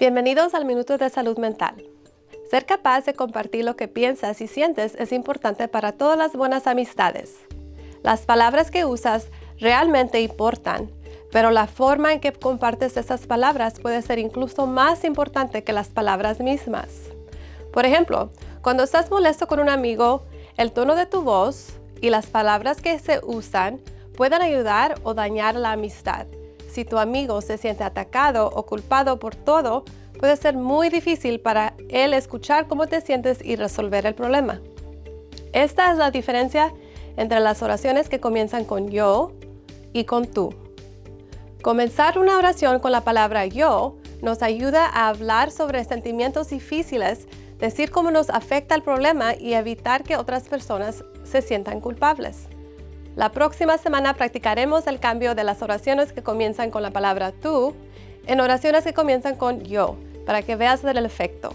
Bienvenidos al Minuto de Salud Mental. Ser capaz de compartir lo que piensas y sientes es importante para todas las buenas amistades. Las palabras que usas realmente importan, pero la forma en que compartes esas palabras puede ser incluso más importante que las palabras mismas. Por ejemplo, cuando estás molesto con un amigo, el tono de tu voz y las palabras que se usan pueden ayudar o dañar la amistad. Si tu amigo se siente atacado o culpado por todo, puede ser muy difícil para él escuchar cómo te sientes y resolver el problema. Esta es la diferencia entre las oraciones que comienzan con yo y con tú. Comenzar una oración con la palabra yo nos ayuda a hablar sobre sentimientos difíciles, decir cómo nos afecta el problema y evitar que otras personas se sientan culpables. La próxima semana practicaremos el cambio de las oraciones que comienzan con la palabra tú en oraciones que comienzan con yo, para que veas el efecto.